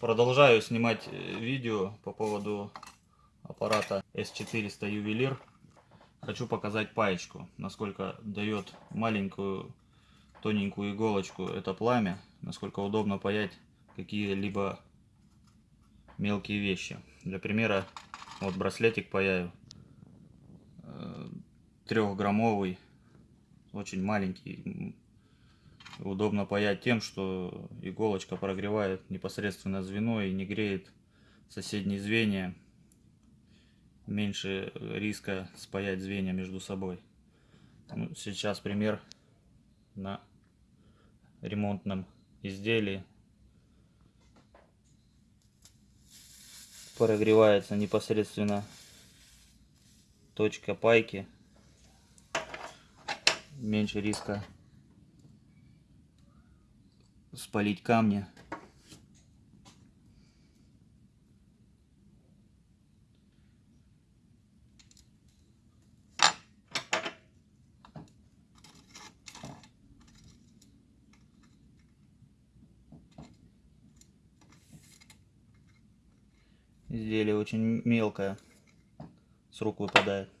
Продолжаю снимать э, видео по поводу аппарата S400 ювелир. Хочу показать паечку, насколько дает маленькую тоненькую иголочку это пламя, насколько удобно паять какие-либо мелкие вещи. Для примера, вот браслетик паяю, э, трехграммовый, очень маленький. Удобно паять тем, что иголочка прогревает непосредственно звено и не греет соседние звенья. Меньше риска спаять звенья между собой. Ну, сейчас пример на ремонтном изделии. Прогревается непосредственно точка пайки. Меньше риска спалить камни. Изделие очень мелкое, с рук выпадает.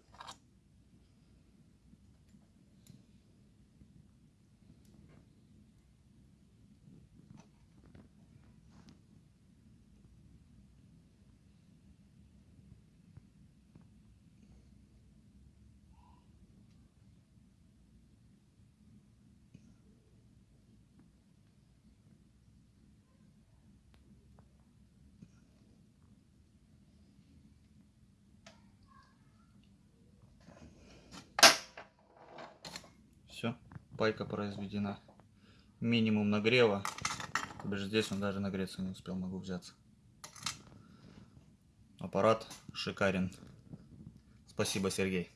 Пайка произведена. Минимум нагрева. Даже здесь он даже нагреться не успел, могу взяться. Аппарат шикарен. Спасибо, Сергей.